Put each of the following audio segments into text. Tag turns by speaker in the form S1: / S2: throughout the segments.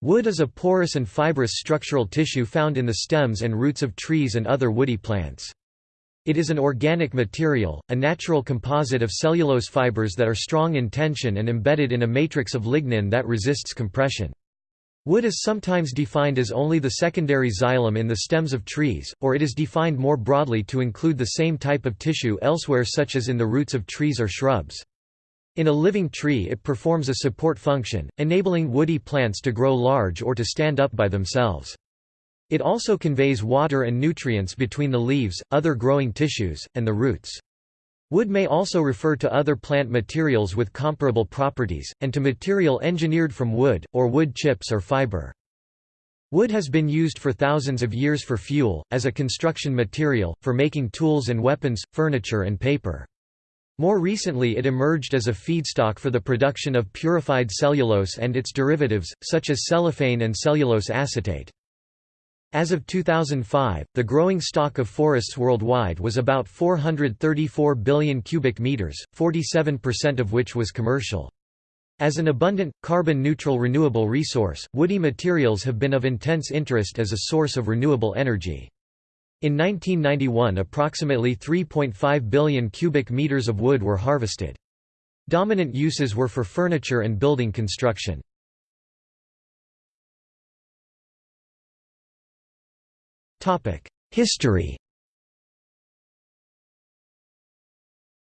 S1: Wood is a porous and fibrous structural tissue found in the stems and roots of trees and other woody plants. It is an organic material, a natural composite of cellulose fibers that are strong in tension and embedded in a matrix of lignin that resists compression. Wood is sometimes defined as only the secondary xylem in the stems of trees, or it is defined more broadly to include the same type of tissue elsewhere such as in the roots of trees or shrubs. In a living tree it performs a support function, enabling woody plants to grow large or to stand up by themselves. It also conveys water and nutrients between the leaves, other growing tissues, and the roots. Wood may also refer to other plant materials with comparable properties, and to material engineered from wood, or wood chips or fiber. Wood has been used for thousands of years for fuel, as a construction material, for making tools and weapons, furniture and paper. More recently it emerged as a feedstock for the production of purified cellulose and its derivatives, such as cellophane and cellulose acetate. As of 2005, the growing stock of forests worldwide was about 434 billion cubic meters, 47% of which was commercial. As an abundant, carbon-neutral renewable resource, woody materials have been of intense interest as a source of renewable energy. In 1991 approximately 3.5 billion cubic meters of wood were harvested. Dominant uses were for furniture and building construction. History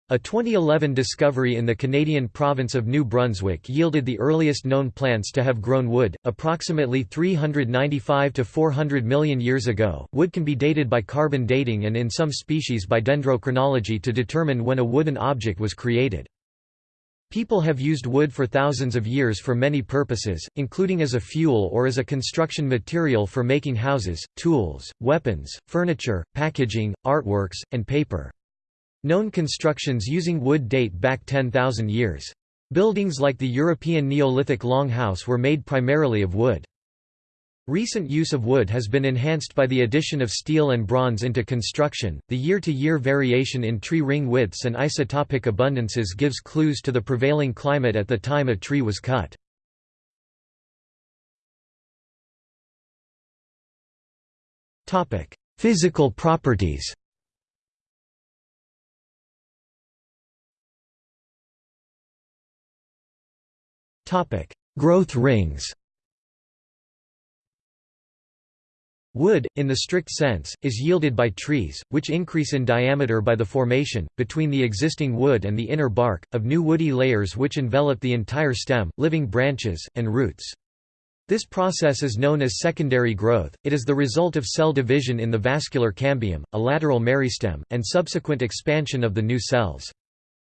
S1: A 2011 discovery in the Canadian province of New Brunswick yielded the earliest known plants to have grown wood, approximately 395 to 400 million years ago. Wood can be dated by carbon dating and in some species by dendrochronology to determine when a wooden object was created. People have used wood for thousands of years for many purposes, including as a fuel or as a construction material for making houses, tools, weapons, furniture, packaging, artworks, and paper. Known constructions using wood date back 10,000 years. Buildings like the European Neolithic Longhouse were made primarily of wood. Recent use of wood has been enhanced by the addition of steel and bronze into construction. The year to year variation in tree ring widths and isotopic abundances gives clues to the prevailing climate at the time a tree was cut. Physical properties Topic: Growth rings. Wood, in the strict sense, is yielded by trees, which increase in diameter by the formation, between the existing wood and the inner bark, of new woody layers which envelop the entire stem, living branches, and roots. This process is known as secondary growth, it is the result of cell division in the vascular cambium, a lateral meristem, and subsequent expansion of the new cells.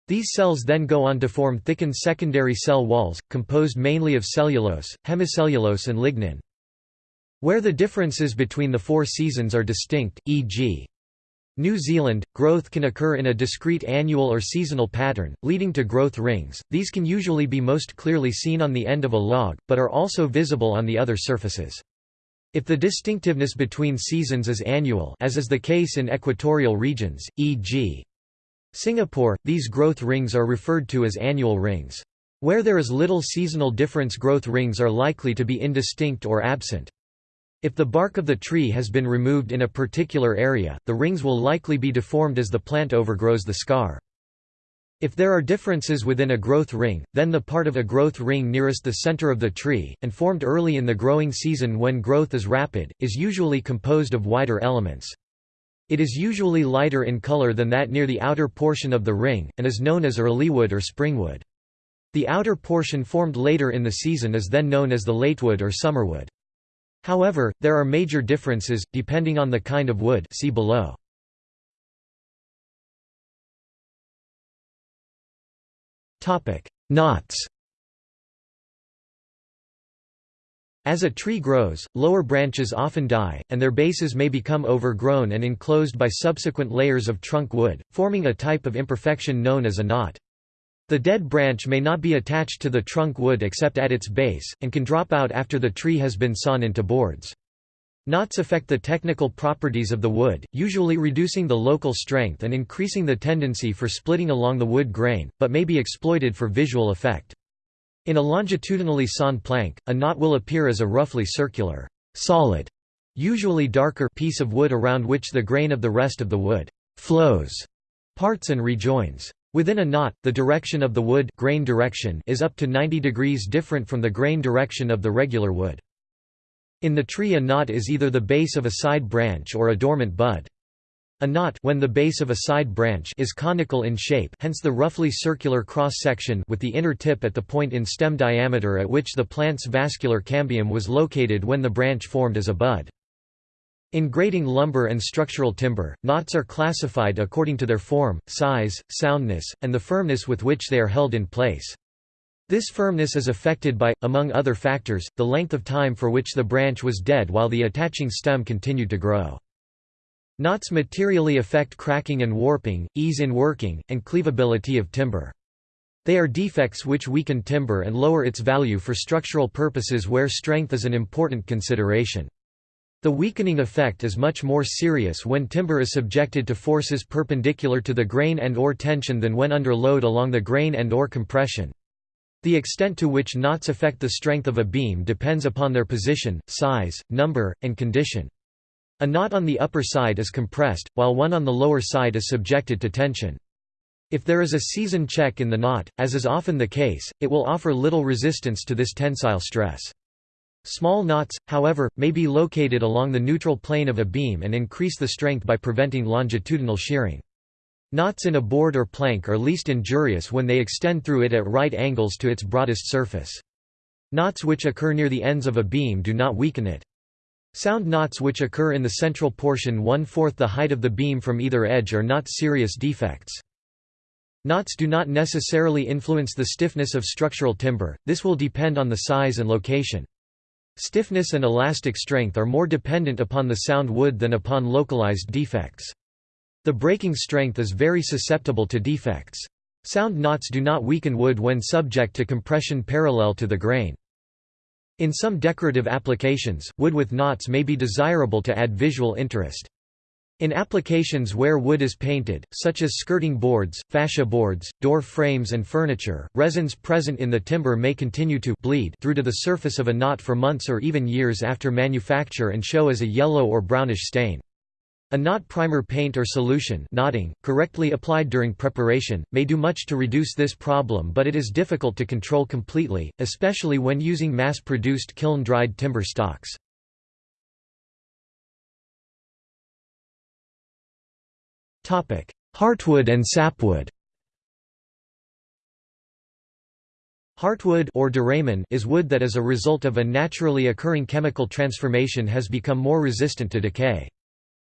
S1: These cells then go on to form thickened secondary cell walls, composed mainly of cellulose, hemicellulose and lignin. Where the differences between the four seasons are distinct, e.g. New Zealand, growth can occur in a discrete annual or seasonal pattern, leading to growth rings. These can usually be most clearly seen on the end of a log, but are also visible on the other surfaces. If the distinctiveness between seasons is annual as is the case in equatorial regions, e.g. Singapore, these growth rings are referred to as annual rings. Where there is little seasonal difference growth rings are likely to be indistinct or absent. If the bark of the tree has been removed in a particular area, the rings will likely be deformed as the plant overgrows the scar. If there are differences within a growth ring, then the part of a growth ring nearest the center of the tree, and formed early in the growing season when growth is rapid, is usually composed of wider elements. It is usually lighter in color than that near the outer portion of the ring, and is known as earlywood or springwood. The outer portion formed later in the season is then known as the latewood or summerwood. However, there are major differences, depending on the kind of wood see below. Knots As a tree grows, lower branches often die, and their bases may become overgrown and enclosed by subsequent layers of trunk wood, forming a type of imperfection known as a knot. The dead branch may not be attached to the trunk wood except at its base, and can drop out after the tree has been sawn into boards. Knots affect the technical properties of the wood, usually reducing the local strength and increasing the tendency for splitting along the wood grain, but may be exploited for visual effect. In a longitudinally sawn plank, a knot will appear as a roughly circular, solid, usually darker piece of wood around which the grain of the rest of the wood flows, parts and rejoins. Within a knot, the direction of the wood grain direction is up to 90 degrees different from the grain direction of the regular wood. In the tree a knot is either the base of a side branch or a dormant bud. A knot when the base of a side branch is conical in shape hence the roughly circular cross-section with the inner tip at the point in stem diameter at which the plant's vascular cambium was located when the branch formed as a bud. In grading lumber and structural timber, knots are classified according to their form, size, soundness, and the firmness with which they are held in place. This firmness is affected by, among other factors, the length of time for which the branch was dead while the attaching stem continued to grow. Knots materially affect cracking and warping, ease in working, and cleavability of timber. They are defects which weaken timber and lower its value for structural purposes where strength is an important consideration. The weakening effect is much more serious when timber is subjected to forces perpendicular to the grain and or tension than when under load along the grain and or compression. The extent to which knots affect the strength of a beam depends upon their position, size, number, and condition. A knot on the upper side is compressed, while one on the lower side is subjected to tension. If there is a season check in the knot, as is often the case, it will offer little resistance to this tensile stress. Small knots, however, may be located along the neutral plane of a beam and increase the strength by preventing longitudinal shearing. Knots in a board or plank are least injurious when they extend through it at right angles to its broadest surface. Knots which occur near the ends of a beam do not weaken it. Sound knots which occur in the central portion one-fourth the height of the beam from either edge are not serious defects. Knots do not necessarily influence the stiffness of structural timber, this will depend on the size and location. Stiffness and elastic strength are more dependent upon the sound wood than upon localized defects. The breaking strength is very susceptible to defects. Sound knots do not weaken wood when subject to compression parallel to the grain. In some decorative applications, wood with knots may be desirable to add visual interest. In applications where wood is painted, such as skirting boards, fascia boards, door frames and furniture, resins present in the timber may continue to bleed through to the surface of a knot for months or even years after manufacture and show as a yellow or brownish stain. A knot primer paint or solution knotting, correctly applied during preparation, may do much to reduce this problem but it is difficult to control completely, especially when using mass-produced kiln-dried timber stocks. Heartwood and sapwood Heartwood or duramen is wood that as a result of a naturally occurring chemical transformation has become more resistant to decay.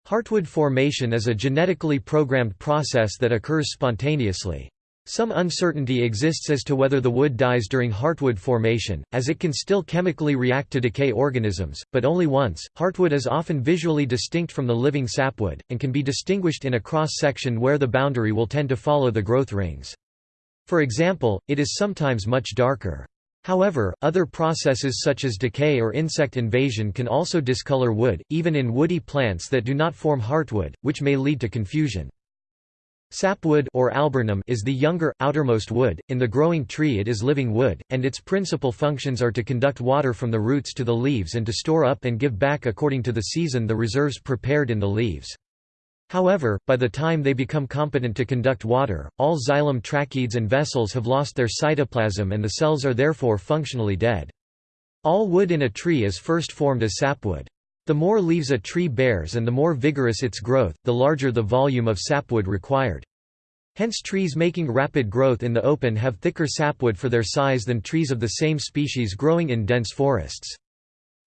S1: Heartwood formation is a genetically programmed process that occurs spontaneously. Some uncertainty exists as to whether the wood dies during heartwood formation, as it can still chemically react to decay organisms, but only once. Heartwood is often visually distinct from the living sapwood, and can be distinguished in a cross-section where the boundary will tend to follow the growth rings. For example, it is sometimes much darker. However, other processes such as decay or insect invasion can also discolor wood, even in woody plants that do not form heartwood, which may lead to confusion. Sapwood or alburnum is the younger, outermost wood. In the growing tree it is living wood, and its principal functions are to conduct water from the roots to the leaves and to store up and give back according to the season the reserves prepared in the leaves. However, by the time they become competent to conduct water, all xylem tracheids and vessels have lost their cytoplasm and the cells are therefore functionally dead. All wood in a tree is first formed as sapwood. The more leaves a tree bears and the more vigorous its growth, the larger the volume of sapwood required. Hence trees making rapid growth in the open have thicker sapwood for their size than trees of the same species growing in dense forests.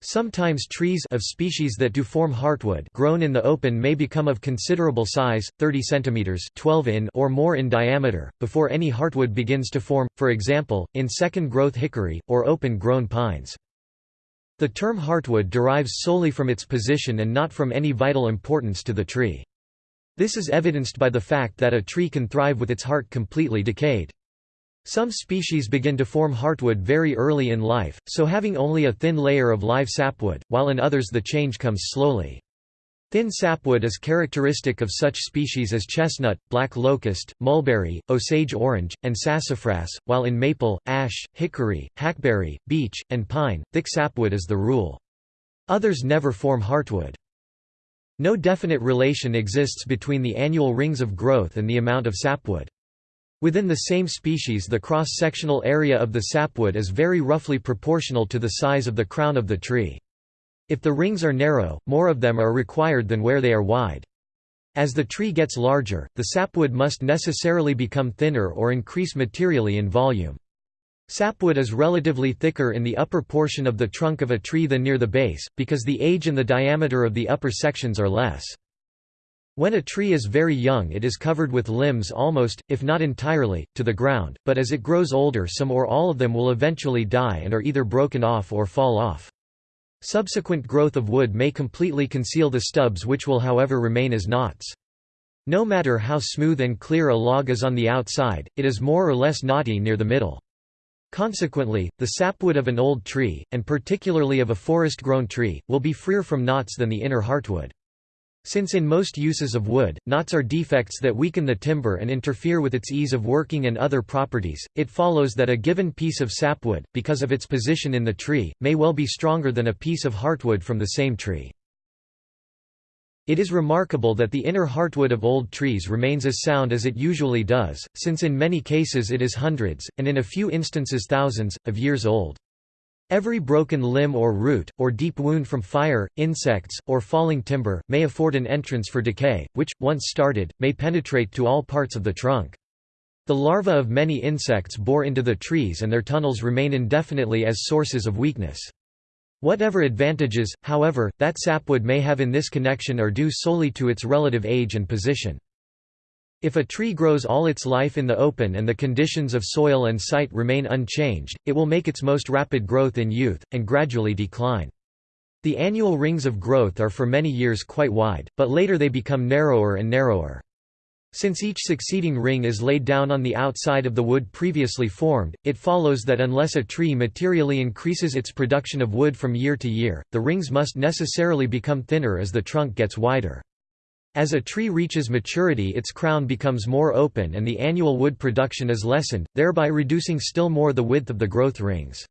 S1: Sometimes trees of species that do form heartwood grown in the open may become of considerable size, 30 cm 12 in or more in diameter, before any heartwood begins to form, for example, in second-growth hickory, or open-grown pines. The term heartwood derives solely from its position and not from any vital importance to the tree. This is evidenced by the fact that a tree can thrive with its heart completely decayed. Some species begin to form heartwood very early in life, so having only a thin layer of live sapwood, while in others the change comes slowly. Thin sapwood is characteristic of such species as chestnut, black locust, mulberry, osage orange, and sassafras, while in maple, ash, hickory, hackberry, beech, and pine, thick sapwood is the rule. Others never form heartwood. No definite relation exists between the annual rings of growth and the amount of sapwood. Within the same species the cross-sectional area of the sapwood is very roughly proportional to the size of the crown of the tree. If the rings are narrow, more of them are required than where they are wide. As the tree gets larger, the sapwood must necessarily become thinner or increase materially in volume. Sapwood is relatively thicker in the upper portion of the trunk of a tree than near the base, because the age and the diameter of the upper sections are less. When a tree is very young it is covered with limbs almost, if not entirely, to the ground, but as it grows older some or all of them will eventually die and are either broken off or fall off. Subsequent growth of wood may completely conceal the stubs which will however remain as knots. No matter how smooth and clear a log is on the outside, it is more or less knotty near the middle. Consequently, the sapwood of an old tree, and particularly of a forest-grown tree, will be freer from knots than the inner heartwood. Since in most uses of wood, knots are defects that weaken the timber and interfere with its ease of working and other properties, it follows that a given piece of sapwood, because of its position in the tree, may well be stronger than a piece of heartwood from the same tree. It is remarkable that the inner heartwood of old trees remains as sound as it usually does, since in many cases it is hundreds, and in a few instances thousands, of years old. Every broken limb or root, or deep wound from fire, insects, or falling timber, may afford an entrance for decay, which, once started, may penetrate to all parts of the trunk. The larvae of many insects bore into the trees and their tunnels remain indefinitely as sources of weakness. Whatever advantages, however, that sapwood may have in this connection are due solely to its relative age and position. If a tree grows all its life in the open and the conditions of soil and site remain unchanged, it will make its most rapid growth in youth, and gradually decline. The annual rings of growth are for many years quite wide, but later they become narrower and narrower. Since each succeeding ring is laid down on the outside of the wood previously formed, it follows that unless a tree materially increases its production of wood from year to year, the rings must necessarily become thinner as the trunk gets wider. As a tree reaches maturity its crown becomes more open and the annual wood production is lessened, thereby reducing still more the width of the growth rings.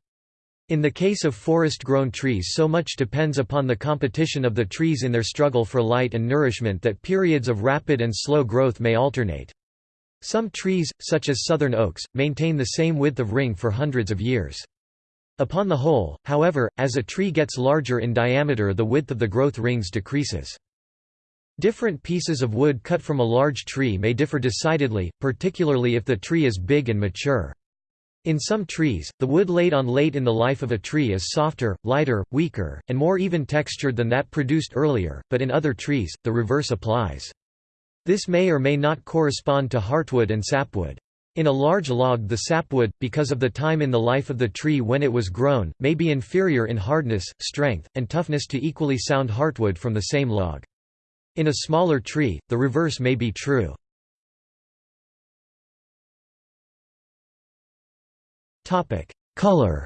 S1: In the case of forest-grown trees so much depends upon the competition of the trees in their struggle for light and nourishment that periods of rapid and slow growth may alternate. Some trees, such as southern oaks, maintain the same width of ring for hundreds of years. Upon the whole, however, as a tree gets larger in diameter the width of the growth rings decreases. Different pieces of wood cut from a large tree may differ decidedly, particularly if the tree is big and mature. In some trees, the wood laid on late in the life of a tree is softer, lighter, weaker, and more even textured than that produced earlier, but in other trees, the reverse applies. This may or may not correspond to heartwood and sapwood. In a large log the sapwood, because of the time in the life of the tree when it was grown, may be inferior in hardness, strength, and toughness to equally sound heartwood from the same log. In a smaller tree, the reverse may be true. Color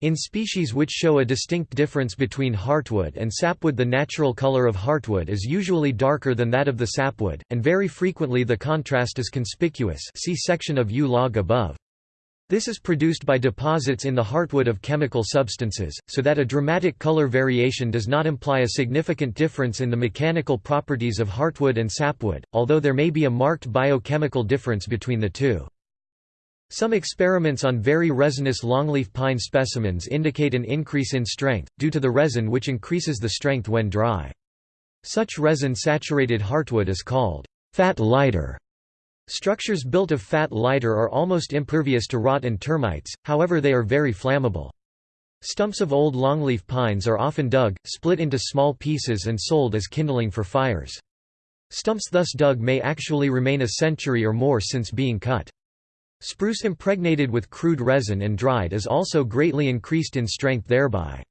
S1: In species which show a distinct difference between heartwood and sapwood the natural color of heartwood is usually darker than that of the sapwood, and very frequently the contrast is conspicuous see section of yew log above. This is produced by deposits in the heartwood of chemical substances, so that a dramatic color variation does not imply a significant difference in the mechanical properties of heartwood and sapwood, although there may be a marked biochemical difference between the two. Some experiments on very resinous longleaf pine specimens indicate an increase in strength, due to the resin which increases the strength when dry. Such resin-saturated heartwood is called fat lighter. Structures built of fat lighter are almost impervious to rot and termites, however they are very flammable. Stumps of old longleaf pines are often dug, split into small pieces and sold as kindling for fires. Stumps thus dug may actually remain a century or more since being cut. Spruce impregnated with crude resin and dried is also greatly increased in strength thereby.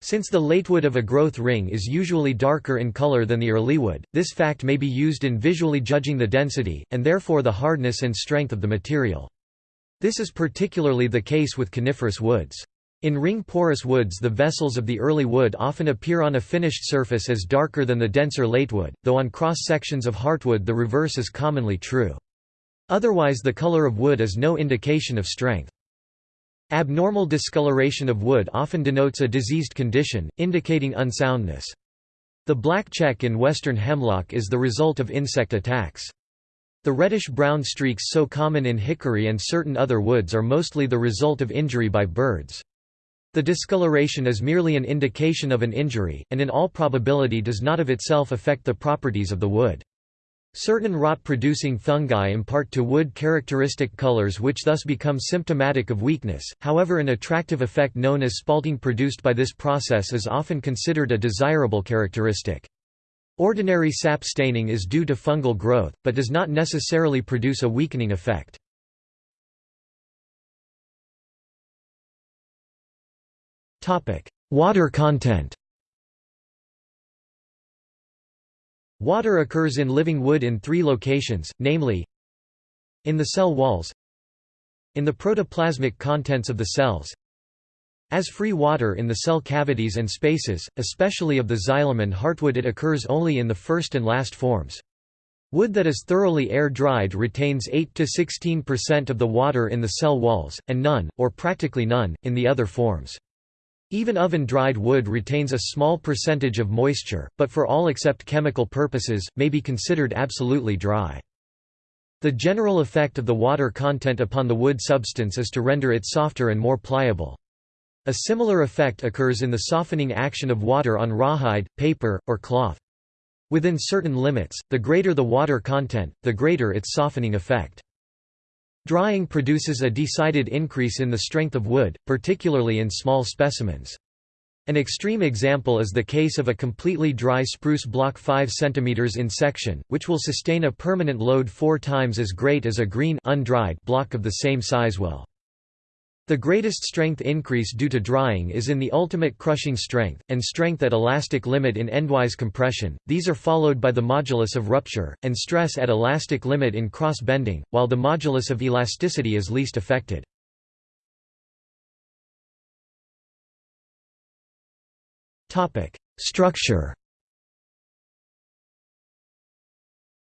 S1: Since the latewood of a growth ring is usually darker in color than the earlywood, this fact may be used in visually judging the density, and therefore the hardness and strength of the material. This is particularly the case with coniferous woods. In ring-porous woods the vessels of the early wood often appear on a finished surface as darker than the denser latewood, though on cross-sections of heartwood the reverse is commonly true. Otherwise the color of wood is no indication of strength. Abnormal discoloration of wood often denotes a diseased condition, indicating unsoundness. The black check in western hemlock is the result of insect attacks. The reddish-brown streaks so common in hickory and certain other woods are mostly the result of injury by birds. The discoloration is merely an indication of an injury, and in all probability does not of itself affect the properties of the wood. Certain rot-producing fungi impart to wood characteristic colors which thus become symptomatic of weakness, however an attractive effect known as spalting produced by this process is often considered a desirable characteristic. Ordinary sap staining is due to fungal growth, but does not necessarily produce a weakening effect. Water content Water occurs in living wood in three locations, namely in the cell walls in the protoplasmic contents of the cells as free water in the cell cavities and spaces, especially of the xylem and heartwood it occurs only in the first and last forms. Wood that is thoroughly air-dried retains 8–16% of the water in the cell walls, and none, or practically none, in the other forms. Even oven-dried wood retains a small percentage of moisture, but for all except chemical purposes, may be considered absolutely dry. The general effect of the water content upon the wood substance is to render it softer and more pliable. A similar effect occurs in the softening action of water on rawhide, paper, or cloth. Within certain limits, the greater the water content, the greater its softening effect. Drying produces a decided increase in the strength of wood, particularly in small specimens. An extreme example is the case of a completely dry spruce block 5 cm in section, which will sustain a permanent load four times as great as a green undried block of the same size will. The greatest strength increase due to drying is in the ultimate crushing strength, and strength at elastic limit in endwise compression, these are followed by the modulus of rupture, and stress at elastic limit in cross-bending, while the modulus of elasticity is least affected. Structure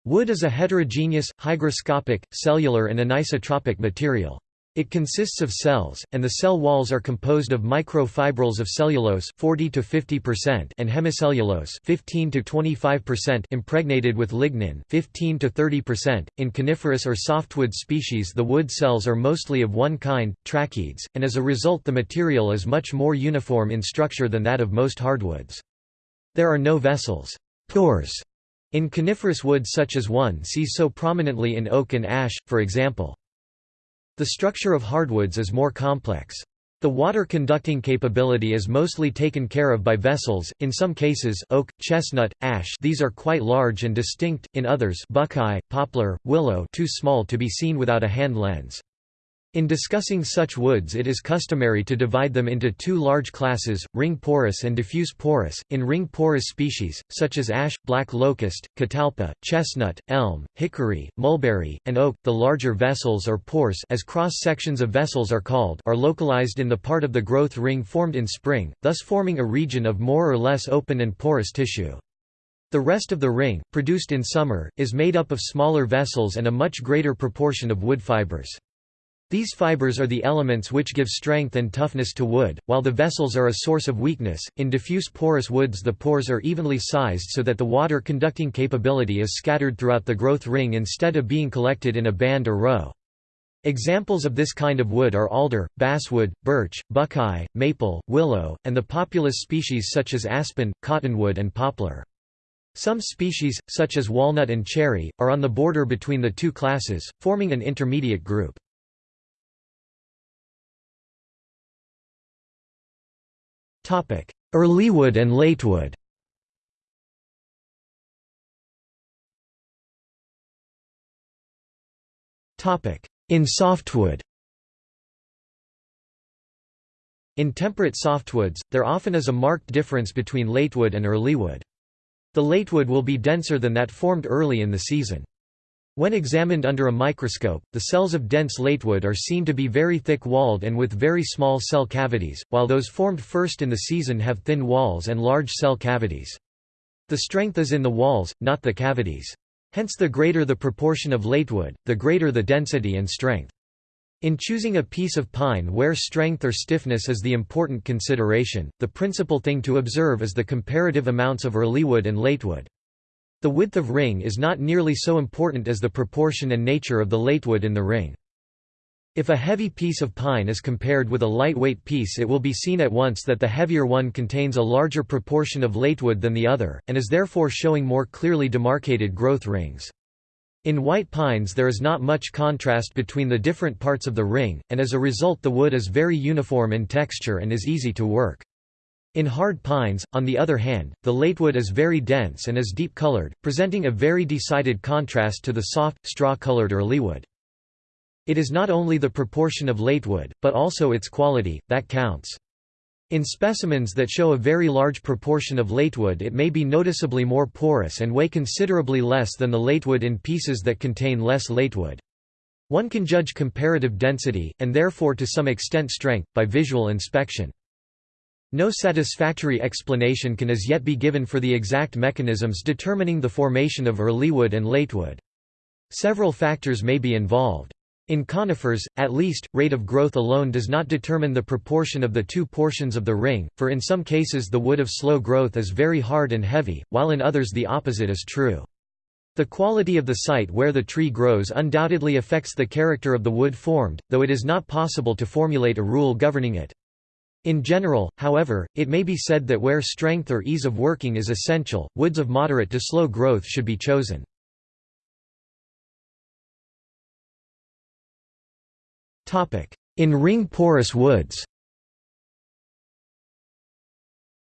S1: Wood is a heterogeneous, hygroscopic, cellular and anisotropic material. It consists of cells, and the cell walls are composed of microfibrils of cellulose 40 to 50% and hemicellulose 15 to 25% impregnated with lignin 15 to 30%. In coniferous or softwood species, the wood cells are mostly of one kind, tracheids, and as a result the material is much more uniform in structure than that of most hardwoods. There are no vessels, pores, in coniferous wood such as one sees so prominently in oak and ash, for example. The structure of hardwoods is more complex. The water conducting capability is mostly taken care of by vessels, in some cases oak, chestnut, ash these are quite large and distinct, in others buckeye, poplar, willow too small to be seen without a hand lens. In discussing such woods it is customary to divide them into two large classes, ring porous and diffuse porous. In ring porous species, such as ash, black locust, catalpa, chestnut, elm, hickory, mulberry, and oak, the larger vessels or pores as cross-sections of vessels are called are localized in the part of the growth ring formed in spring, thus forming a region of more or less open and porous tissue. The rest of the ring, produced in summer, is made up of smaller vessels and a much greater proportion of wood fibers. These fibers are the elements which give strength and toughness to wood, while the vessels are a source of weakness. In diffuse porous woods, the pores are evenly sized so that the water conducting capability is scattered throughout the growth ring instead of being collected in a band or row. Examples of this kind of wood are alder, basswood, birch, buckeye, maple, willow, and the Populus species such as aspen, cottonwood, and poplar. Some species, such as walnut and cherry, are on the border between the two classes, forming an intermediate group. Earlywood and latewood In softwood In temperate softwoods, there often is a marked difference between latewood and earlywood. The latewood will be denser than that formed early in the season. When examined under a microscope, the cells of dense latewood are seen to be very thick-walled and with very small cell cavities, while those formed first in the season have thin walls and large cell cavities. The strength is in the walls, not the cavities. Hence the greater the proportion of latewood, the greater the density and strength. In choosing a piece of pine where strength or stiffness is the important consideration, the principal thing to observe is the comparative amounts of earlywood and latewood. The width of ring is not nearly so important as the proportion and nature of the latewood in the ring. If a heavy piece of pine is compared with a lightweight piece it will be seen at once that the heavier one contains a larger proportion of latewood than the other, and is therefore showing more clearly demarcated growth rings. In white pines there is not much contrast between the different parts of the ring, and as a result the wood is very uniform in texture and is easy to work. In hard pines, on the other hand, the latewood is very dense and is deep-colored, presenting a very decided contrast to the soft, straw-colored earlywood. It is not only the proportion of latewood, but also its quality, that counts. In specimens that show a very large proportion of latewood it may be noticeably more porous and weigh considerably less than the latewood in pieces that contain less latewood. One can judge comparative density, and therefore to some extent strength, by visual inspection. No satisfactory explanation can as yet be given for the exact mechanisms determining the formation of earlywood and latewood. Several factors may be involved. In conifers, at least, rate of growth alone does not determine the proportion of the two portions of the ring, for in some cases the wood of slow growth is very hard and heavy, while in others the opposite is true. The quality of the site where the tree grows undoubtedly affects the character of the wood formed, though it is not possible to formulate a rule governing it. In general, however, it may be said that where strength or ease of working is essential, woods of moderate to slow growth should be chosen. In ring porous woods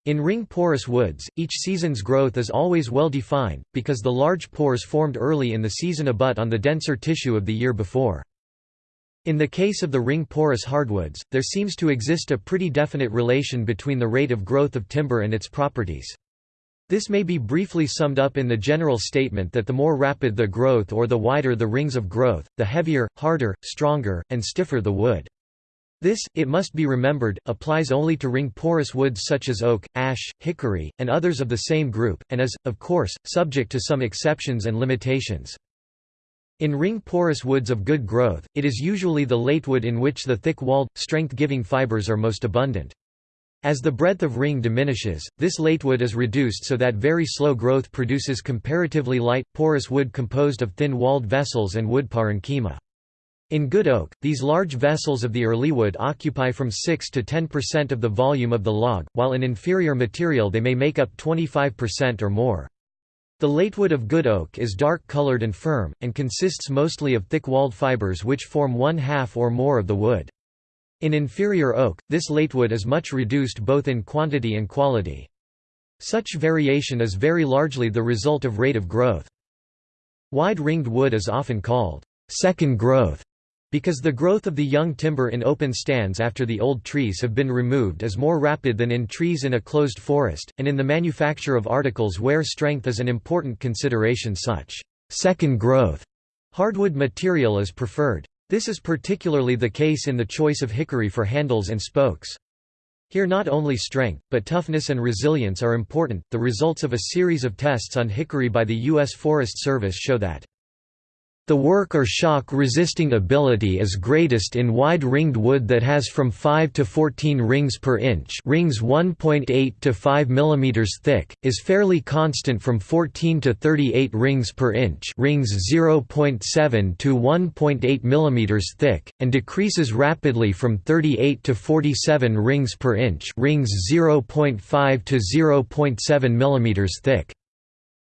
S1: In ring porous woods, each season's growth is always well defined, because the large pores formed early in the season abut on the denser tissue of the year before. In the case of the ring porous hardwoods, there seems to exist a pretty definite relation between the rate of growth of timber and its properties. This may be briefly summed up in the general statement that the more rapid the growth or the wider the rings of growth, the heavier, harder, stronger, and stiffer the wood. This, it must be remembered, applies only to ring-porous woods such as oak, ash, hickory, and others of the same group, and is, of course, subject to some exceptions and limitations. In ring-porous woods of good growth, it is usually the latewood in which the thick-walled, strength-giving fibers are most abundant. As the breadth of ring diminishes, this latewood is reduced so that very slow growth produces comparatively light, porous wood composed of thin-walled vessels and wood parenchyma. In good oak, these large vessels of the early wood occupy from 6 to 10% of the volume of the log, while in inferior material they may make up 25% or more. The latewood of good oak is dark-colored and firm, and consists mostly of thick-walled fibers which form one half or more of the wood. In inferior oak, this latewood is much reduced both in quantity and quality. Such variation is very largely the result of rate of growth. Wide-ringed wood is often called second growth because the growth of the young timber in open stands after the old trees have been removed is more rapid than in trees in a closed forest, and in the manufacture of articles where strength is an important consideration such second growth hardwood material is preferred. This is particularly the case in the choice of hickory for handles and spokes. Here not only strength, but toughness and resilience are important. The results of a series of tests on hickory by the U.S. Forest Service show that the work or shock resisting ability is greatest in wide-ringed wood that has from 5 to 14 rings per inch rings 1.8 to 5 mm thick, is fairly constant from 14 to 38 rings per inch rings 0.7 to 1.8 mm thick, and decreases rapidly from 38 to 47 rings per inch rings 0.5 to 0.7 mm thick.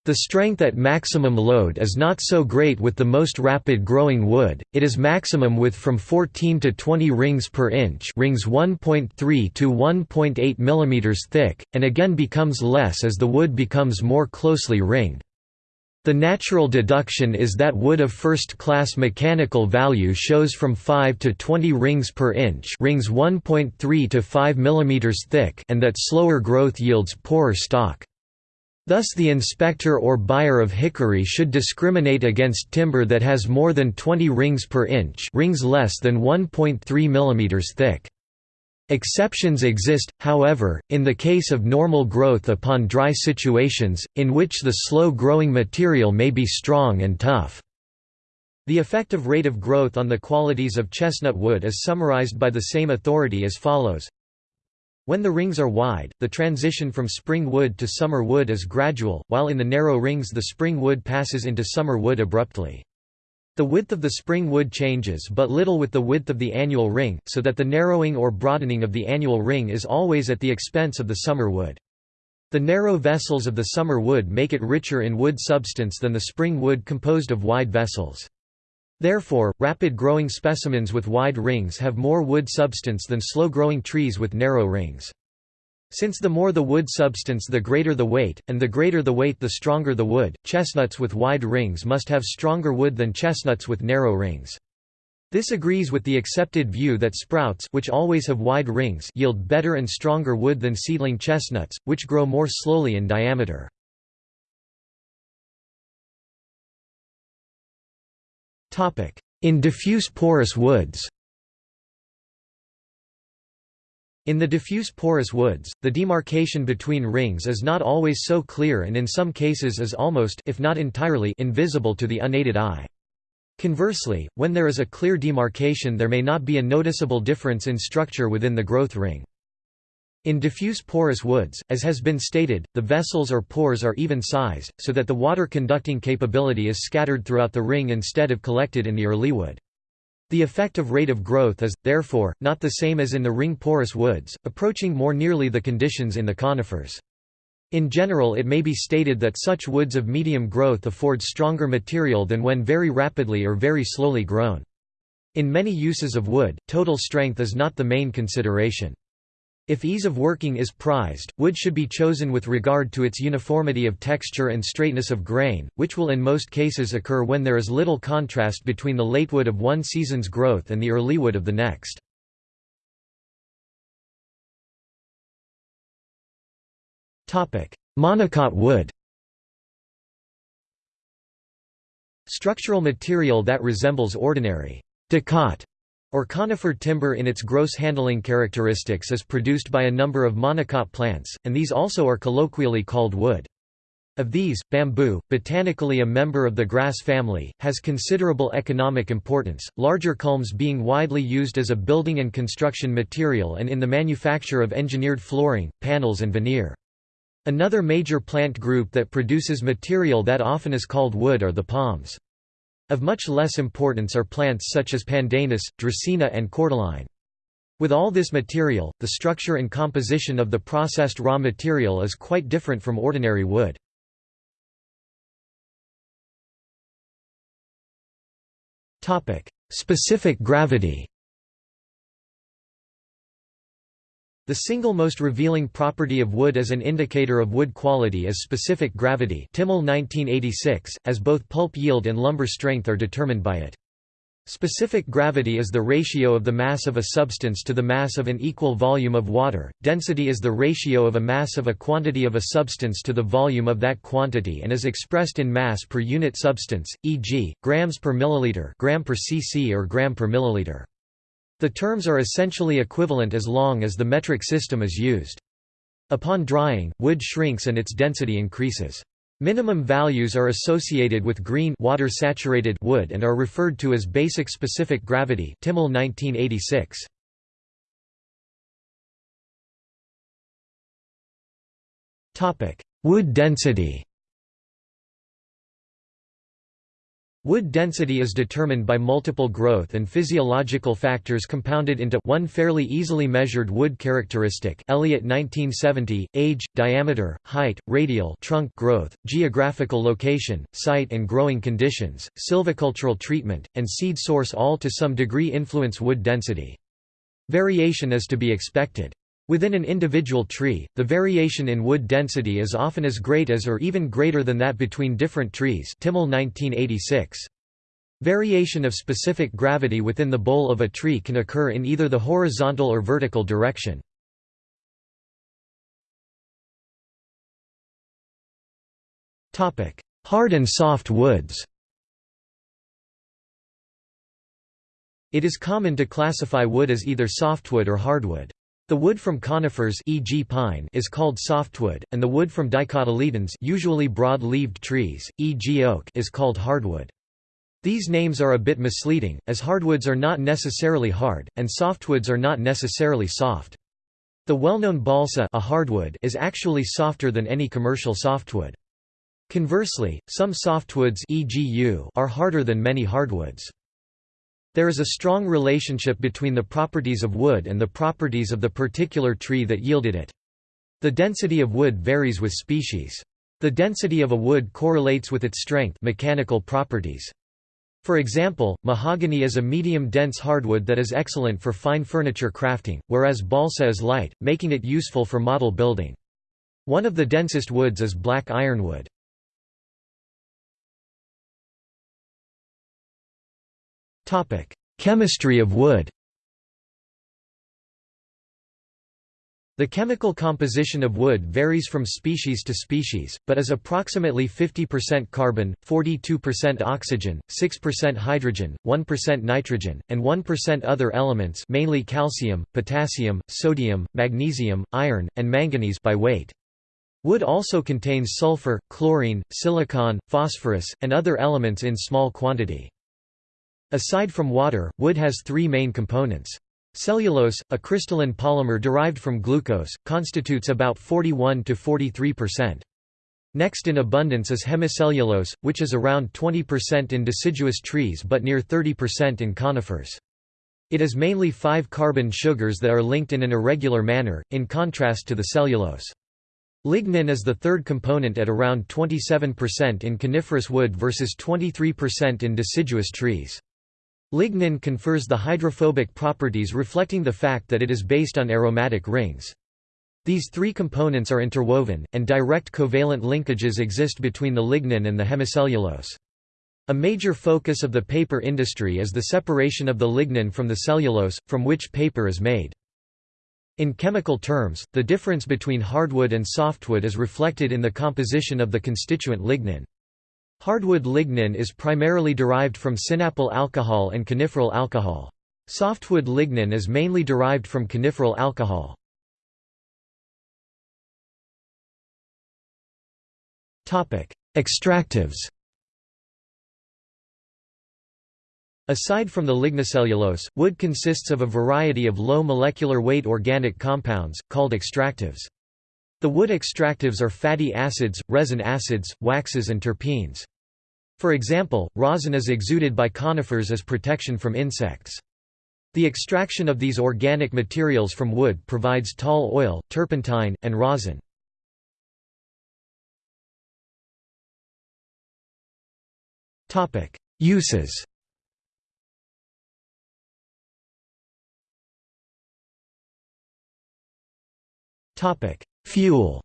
S1: The strength at maximum load is not so great with the most rapid growing wood, it is maximum with from 14 to 20 rings per inch rings 1.3 to 1.8 mm thick, and again becomes less as the wood becomes more closely ringed. The natural deduction is that wood of first-class mechanical value shows from 5 to 20 rings per inch rings 1.3 to 5 mm thick and that slower growth yields poorer stock. Thus the inspector or buyer of hickory should discriminate against timber that has more than 20 rings per inch rings less than 1.3 mm thick. Exceptions exist, however, in the case of normal growth upon dry situations, in which the slow-growing material may be strong and tough. The effective rate of growth on the qualities of chestnut wood is summarized by the same authority as follows. When the rings are wide, the transition from spring wood to summer wood is gradual, while in the narrow rings the spring wood passes into summer wood abruptly. The width of the spring wood changes but little with the width of the annual ring, so that the narrowing or broadening of the annual ring is always at the expense of the summer wood. The narrow vessels of the summer wood make it richer in wood substance than the spring wood composed of wide vessels. Therefore, rapid-growing specimens with wide rings have more wood substance than slow-growing trees with narrow rings. Since the more the wood substance the greater the weight, and the greater the weight the stronger the wood, chestnuts with wide rings must have stronger wood than chestnuts with narrow rings. This agrees with the accepted view that sprouts which always have wide rings yield better and stronger wood than seedling chestnuts, which grow more slowly in diameter. In diffuse porous woods In the diffuse porous woods, the demarcation between rings is not always so clear and in some cases is almost if not entirely invisible to the unaided eye. Conversely, when there is a clear demarcation there may not be a noticeable difference in structure within the growth ring. In diffuse porous woods, as has been stated, the vessels or pores are even-sized, so that the water conducting capability is scattered throughout the ring instead of collected in the early wood. The effective rate of growth is, therefore, not the same as in the ring-porous woods, approaching more nearly the conditions in the conifers. In general it may be stated that such woods of medium growth afford stronger material than when very rapidly or very slowly grown. In many uses of wood, total strength is not the main consideration. If ease of working is prized, wood should be chosen with regard to its uniformity of texture and straightness of grain, which will in most cases occur when there is little contrast between the late wood of one season's growth and the early wood of the next. Monocot wood Structural material that resembles ordinary dicot or conifer timber in its gross handling characteristics is produced by a number of monocot plants, and these also are colloquially called wood. Of these, bamboo, botanically a member of the grass family, has considerable economic importance, larger culms being widely used as a building and construction material and in the manufacture of engineered flooring, panels and veneer. Another major plant group that produces material that often is called wood are the palms. Of much less importance are plants such as pandanus, dracaena and cordyline. With all this material, the structure and composition of the processed raw material is quite different from ordinary wood. Specific gravity The single most revealing property of wood as an indicator of wood quality is specific gravity Timell 1986, as both pulp yield and lumber strength are determined by it. Specific gravity is the ratio of the mass of a substance to the mass of an equal volume of water. Density is the ratio of a mass of a quantity of a substance to the volume of that quantity and is expressed in mass per unit substance, e.g., grams per milliliter, gram per cc or gram per milliliter. The terms are essentially equivalent as long as the metric system is used. Upon drying, wood shrinks and its density increases. Minimum values are associated with green water-saturated wood and are referred to as basic specific gravity Timell 1986. Wood density Wood density is determined by multiple growth and physiological factors compounded into one fairly easily measured wood characteristic Elliott 1970, age, diameter, height, radial trunk growth, geographical location, site and growing conditions, silvicultural treatment, and seed source all to some degree influence wood density. Variation is to be expected. Within an individual tree, the variation in wood density is often as great as or even greater than that between different trees Timell 1986. Variation of specific gravity within the bole of a tree can occur in either the horizontal or vertical direction. Hard and soft woods It is common to classify wood as either softwood or hardwood. The wood from conifers e.g. pine is called softwood, and the wood from dicotyledons usually broad-leaved trees, e.g. oak is called hardwood. These names are a bit misleading, as hardwoods are not necessarily hard, and softwoods are not necessarily soft. The well-known balsa a hardwood is actually softer than any commercial softwood. Conversely, some softwoods e.g. yew are harder than many hardwoods. There is a strong relationship between the properties of wood and the properties of the particular tree that yielded it. The density of wood varies with species. The density of a wood correlates with its strength mechanical properties. For example, mahogany is a medium-dense hardwood that is excellent for fine furniture crafting, whereas balsa is light, making it useful for model building. One of the densest woods is black ironwood. Chemistry of wood The chemical composition of wood varies from species to species, but is approximately 50% carbon, 42% oxygen, 6% hydrogen, 1% nitrogen, and 1% other elements mainly calcium, potassium, sodium, magnesium, iron, and manganese by weight. Wood also contains sulfur, chlorine, silicon, phosphorus, and other elements in small quantity. Aside from water, wood has three main components. Cellulose, a crystalline polymer derived from glucose, constitutes about 41 to 43%. Next in abundance is hemicellulose, which is around 20% in deciduous trees but near 30% in conifers. It is mainly five carbon sugars that are linked in an irregular manner, in contrast to the cellulose. Lignin is the third component at around 27% in coniferous wood versus 23% in deciduous trees. Lignin confers the hydrophobic properties reflecting the fact that it is based on aromatic rings. These three components are interwoven, and direct covalent linkages exist between the lignin and the hemicellulose. A major focus of the paper industry is the separation of the lignin from the cellulose, from which paper is made. In chemical terms, the difference between hardwood and softwood is reflected in the composition of the constituent lignin. Hardwood lignin is primarily derived from sinapyl alcohol and coniferyl alcohol. Softwood lignin is mainly derived from coniferyl alcohol. Extractives Aside from the lignocellulose, wood consists of a variety of low molecular weight organic compounds, called extractives. The wood extractives are fatty acids, resin acids, waxes and terpenes. For example, rosin is exuded by conifers as protection from insects. The extraction of these organic materials from wood provides tall oil, turpentine, and rosin. Uses Fuel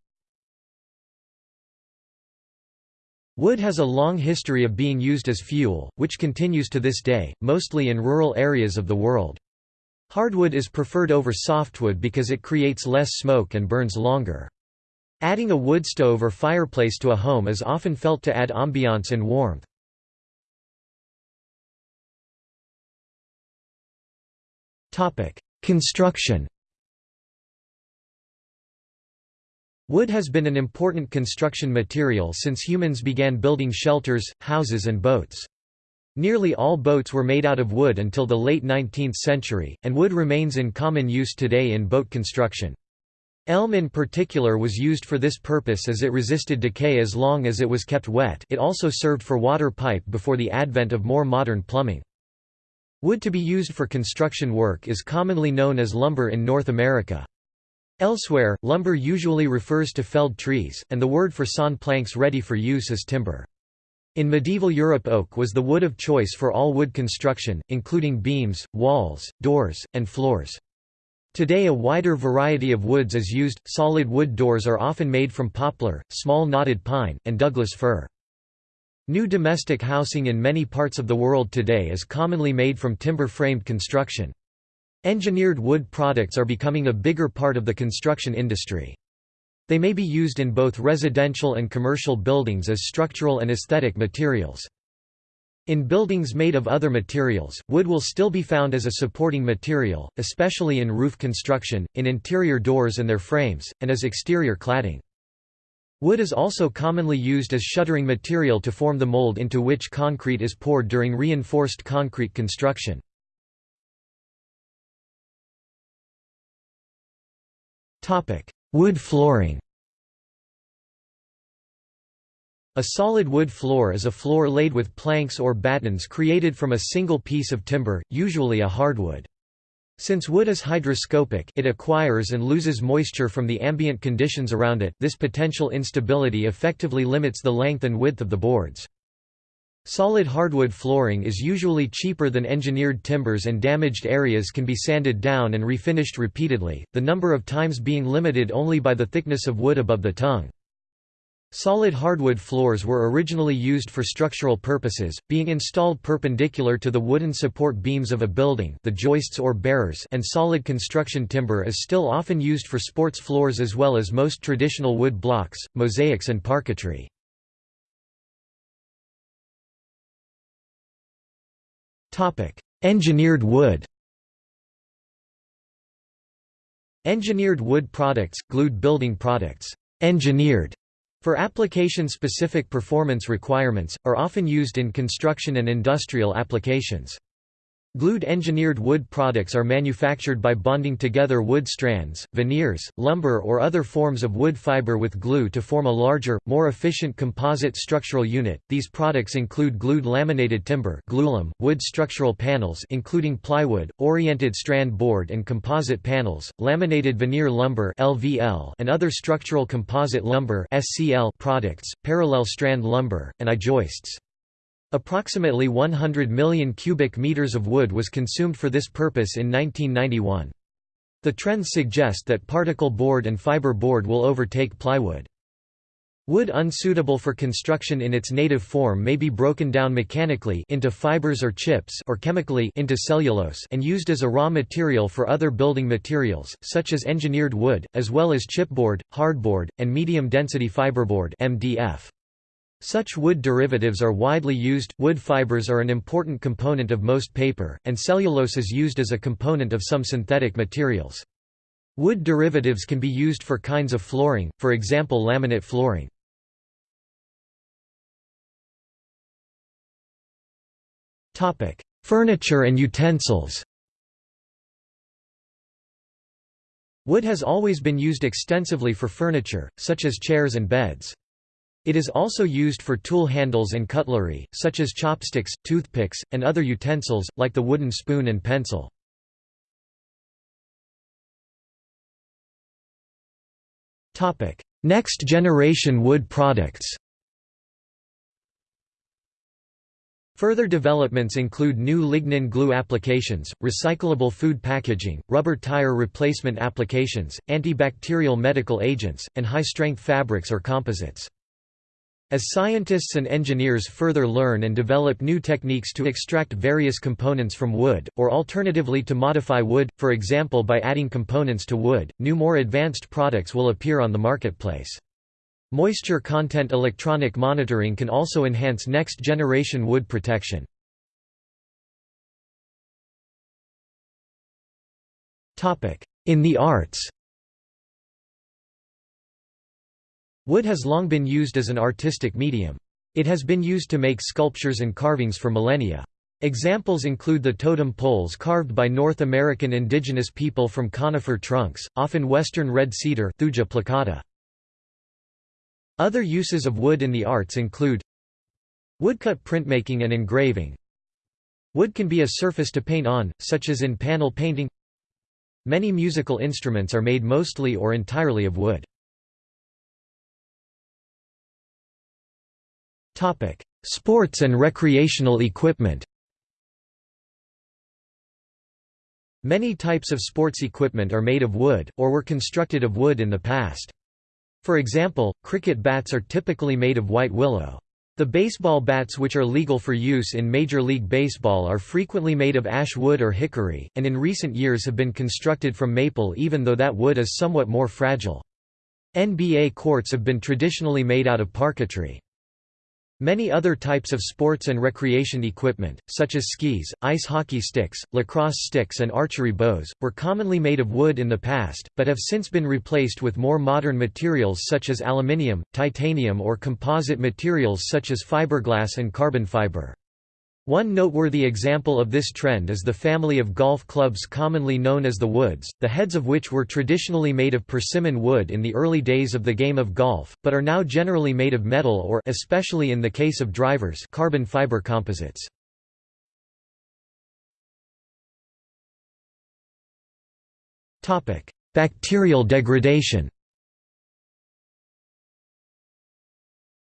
S1: Wood has a long history of being used as fuel, which continues to this day, mostly in rural areas of the world. Hardwood is preferred over softwood because it creates less smoke and burns longer. Adding a wood stove or fireplace to a home is often felt to add ambiance and warmth. Construction Wood has been an important construction material since humans began building shelters, houses and boats. Nearly all boats were made out of wood until the late 19th century, and wood remains in common use today in boat construction. Elm in particular was used for this purpose as it resisted decay as long as it was kept wet it also served for water pipe before the advent of more modern plumbing. Wood to be used for construction work is commonly known as lumber in North America. Elsewhere, lumber usually refers to felled trees, and the word for sawn planks ready for use is timber. In medieval Europe oak was the wood of choice for all wood construction, including beams, walls, doors, and floors. Today a wider variety of woods is used, solid wood doors are often made from poplar, small knotted pine, and Douglas fir. New domestic housing in many parts of the world today is commonly made from timber-framed construction. Engineered wood products are becoming a bigger part of the construction industry. They may be used in both residential and commercial buildings as structural and aesthetic materials. In buildings made of other materials, wood will still be found as a supporting material, especially in roof construction, in interior doors and their frames, and as exterior cladding. Wood is also commonly used as shuttering material to form the mold into which concrete is poured during reinforced concrete construction. Wood flooring A solid wood floor is a floor laid with planks or battens created from a single piece of timber, usually a hardwood. Since wood is hygroscopic it acquires and loses moisture from the ambient conditions around it this potential instability effectively limits the length and width of the boards. Solid hardwood flooring is usually cheaper than engineered timbers and damaged areas can be sanded down and refinished repeatedly, the number of times being limited only by the thickness of wood above the tongue. Solid hardwood floors were originally used for structural purposes, being installed perpendicular to the wooden support beams of a building the joists or bearers and solid construction timber is still often used for sports floors as well as most traditional wood blocks, mosaics and parquetry. Engineered wood Engineered wood products, glued building products, engineered for application-specific performance requirements, are often used in construction and industrial applications. Glued engineered wood products are manufactured by bonding together wood strands, veneers, lumber or other forms of wood fiber with glue to form a larger, more efficient composite structural unit. These products include glued laminated timber, glulam, wood structural panels including plywood, oriented strand board and composite panels, laminated veneer lumber (LVL) and other structural composite lumber (SCL) products, parallel strand lumber, and I-joists. Approximately 100 million cubic meters of wood was consumed for this purpose in 1991. The trends suggest that particle board and fiber board will overtake plywood. Wood unsuitable for construction in its native form may be broken down mechanically into fibers or chips or chemically into cellulose and used as a raw material for other building materials, such as engineered wood, as well as chipboard, hardboard, and medium-density fiberboard MDF. Such wood derivatives are widely used. Wood fibers are an important component of most paper, and cellulose is used as a component of some synthetic materials. Wood derivatives can be used for kinds of flooring, for example laminate flooring. Furniture and utensils Wood has always been used extensively for furniture, such as chairs and beds. It is also used for tool handles and cutlery, such as chopsticks, toothpicks, and other utensils, like the wooden spoon and pencil. Next generation wood products Further developments include new lignin glue applications, recyclable food packaging, rubber tire replacement applications, antibacterial medical agents, and high-strength fabrics or composites. As scientists and engineers further learn and develop new techniques to extract various components from wood, or alternatively to modify wood, for example by adding components to wood, new more advanced products will appear on the marketplace. Moisture content electronic monitoring can also enhance next-generation wood protection. In the arts Wood has long been used as an artistic medium. It has been used to make sculptures and carvings for millennia. Examples include the totem poles carved by North American indigenous people from conifer trunks, often western red cedar. Other uses of wood in the arts include Woodcut printmaking and engraving Wood can be a surface to paint on, such as in panel painting Many musical instruments are made mostly or entirely of wood. Topic: Sports and recreational equipment. Many types of sports equipment are made of wood, or were constructed of wood in the past. For example, cricket bats are typically made of white willow. The baseball bats which are legal for use in Major League Baseball are frequently made of ash wood or hickory, and in recent years have been constructed from maple even though that wood is somewhat more fragile. NBA courts have been traditionally made out of parquetry. Many other types of sports and recreation equipment, such as skis, ice hockey sticks, lacrosse sticks and archery bows, were commonly made of wood in the past, but have since been replaced with more modern materials such as aluminium, titanium or composite materials such as fiberglass and carbon fiber. One noteworthy example of this trend is the family of golf clubs commonly known as the Woods, the heads of which were traditionally made of persimmon wood in the early days of the game of golf, but are now generally made of metal or especially in the case of drivers carbon fiber composites. Bacterial degradation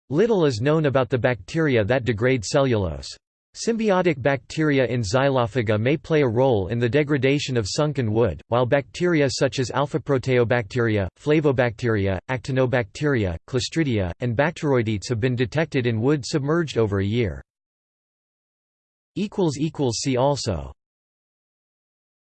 S1: Little is known about the bacteria that degrade cellulose. Symbiotic bacteria in Xylophaga may play a role in the degradation of sunken wood, while bacteria such as alpha-proteobacteria, flavobacteria, actinobacteria, clostridia, and bacteroidetes have been detected in wood submerged over a year. See also